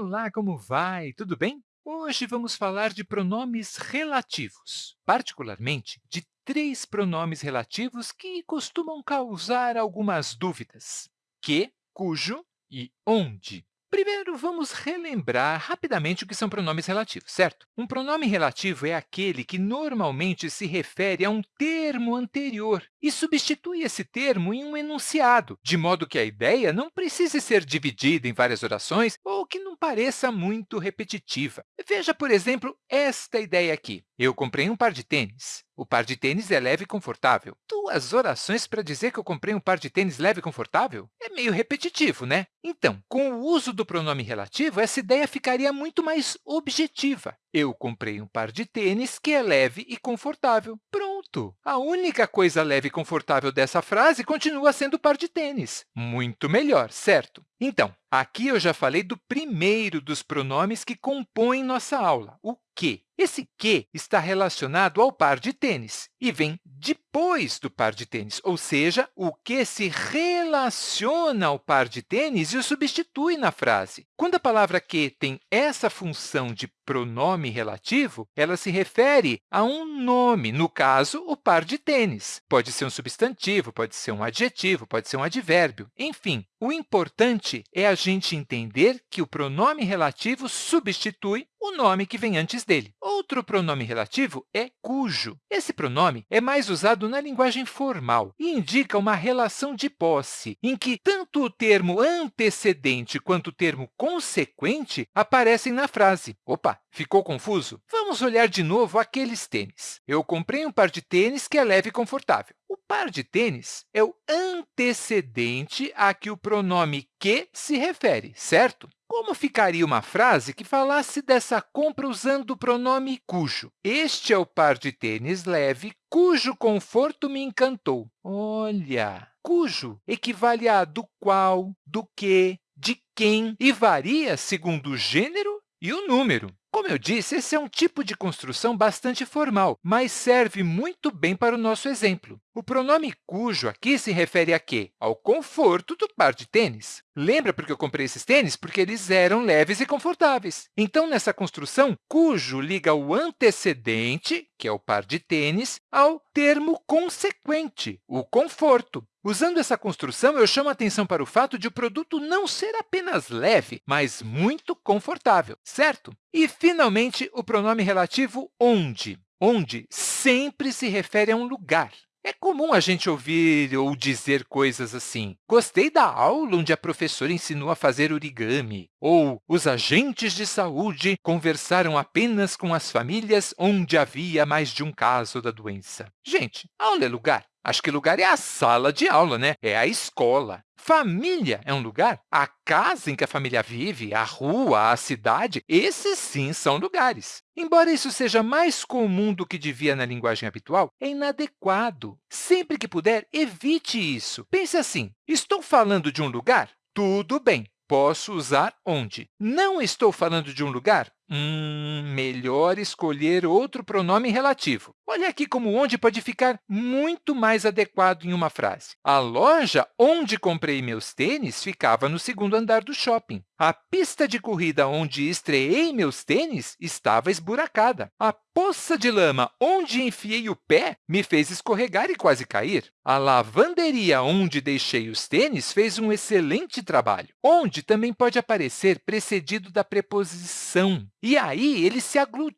Olá, como vai? Tudo bem? Hoje vamos falar de pronomes relativos, particularmente de três pronomes relativos que costumam causar algumas dúvidas, que, cujo e onde. Primeiro, vamos relembrar rapidamente o que são pronomes relativos, certo? Um pronome relativo é aquele que normalmente se refere a um termo anterior e substitui esse termo em um enunciado, de modo que a ideia não precise ser dividida em várias orações ou que pareça muito repetitiva. Veja, por exemplo, esta ideia aqui. Eu comprei um par de tênis. O par de tênis é leve e confortável. Duas orações para dizer que eu comprei um par de tênis leve e confortável? É meio repetitivo, né? Então, com o uso do pronome relativo, essa ideia ficaria muito mais objetiva. Eu comprei um par de tênis que é leve e confortável. Pronto! A única coisa leve e confortável dessa frase continua sendo o par de tênis. Muito melhor, certo? Então, aqui eu já falei do primeiro dos pronomes que compõem nossa aula, o que. Esse que está relacionado ao par de tênis e vem depois do par de tênis, ou seja, o que se relaciona ao par de tênis e o substitui na frase. Quando a palavra que tem essa função de pronome relativo, ela se refere a um nome, no caso, o par de tênis. Pode ser um substantivo, pode ser um adjetivo, pode ser um advérbio, enfim. O importante é a gente entender que o pronome relativo substitui o nome que vem antes dele. Outro pronome relativo é cujo. Esse pronome é mais usado na linguagem formal e indica uma relação de posse, em que tanto o termo antecedente quanto o termo consequente aparecem na frase. Opa, ficou confuso? Vamos olhar de novo aqueles tênis. Eu comprei um par de tênis que é leve e confortável. O par de tênis é o antecedente a que o pronome que se refere, certo? Como ficaria uma frase que falasse dessa compra usando o pronome cujo? Este é o par de tênis leve cujo conforto me encantou. Olha, cujo equivale a do qual, do que, de quem e varia segundo o gênero e o número. Como eu disse, esse é um tipo de construção bastante formal, mas serve muito bem para o nosso exemplo. O pronome cujo aqui se refere a quê? Ao conforto do par de tênis. Lembra porque eu comprei esses tênis? Porque eles eram leves e confortáveis. Então, nessa construção, cujo liga o antecedente, que é o par de tênis, ao termo consequente, o conforto. Usando essa construção, eu chamo a atenção para o fato de o produto não ser apenas leve, mas muito confortável, certo? E, finalmente, o pronome relativo onde. Onde sempre se refere a um lugar. É comum a gente ouvir ou dizer coisas assim, gostei da aula onde a professora ensinou a fazer origami, ou os agentes de saúde conversaram apenas com as famílias onde havia mais de um caso da doença. Gente, aula é lugar. Acho que lugar é a sala de aula, né? é a escola. Família é um lugar? A casa em que a família vive, a rua, a cidade, esses sim são lugares. Embora isso seja mais comum do que devia na linguagem habitual, é inadequado. Sempre que puder, evite isso. Pense assim, estou falando de um lugar? Tudo bem, posso usar onde. Não estou falando de um lugar? Hum, melhor escolher outro pronome relativo. Olha aqui como onde pode ficar muito mais adequado em uma frase. A loja onde comprei meus tênis ficava no segundo andar do shopping. A pista de corrida onde estreei meus tênis estava esburacada. A poça de lama onde enfiei o pé me fez escorregar e quase cair. A lavanderia onde deixei os tênis fez um excelente trabalho. Onde também pode aparecer precedido da preposição. E aí, ele se aglutina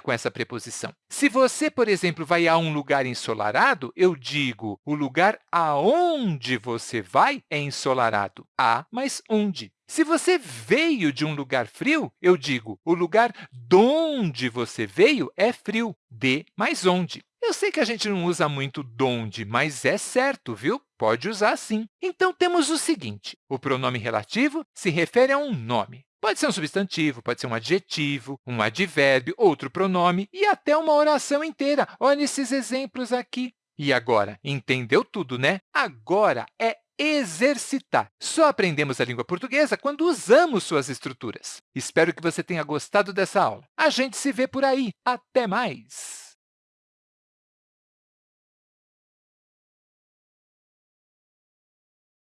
com essa preposição. Se você, por exemplo, vai a um lugar ensolarado, eu digo o lugar aonde você vai é ensolarado. A mais onde. Se você veio de um lugar frio, eu digo o lugar donde você veio é frio. De mais onde. Eu sei que a gente não usa muito donde, mas é certo, viu? Pode usar sim. Então, temos o seguinte. O pronome relativo se refere a um nome. Pode ser um substantivo, pode ser um adjetivo, um advérbio, outro pronome e até uma oração inteira. Olha esses exemplos aqui. E agora, entendeu tudo, né? Agora é exercitar. Só aprendemos a língua portuguesa quando usamos suas estruturas. Espero que você tenha gostado dessa aula. A gente se vê por aí. Até mais!